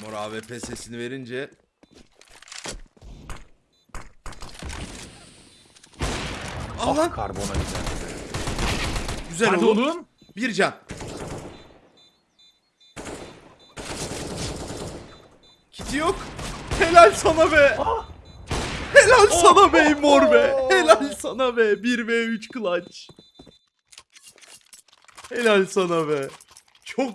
Mor AWP sesini verince Allah Ah, ah karbona güzel. güzel Hadi oğlum. oğlum. Bir can. Kiti yok. Helal sana be. Ah. Helal oh, sana oh, be mor be. Oh! Helal sana be. 1 v 3 clutch. Helal sana be.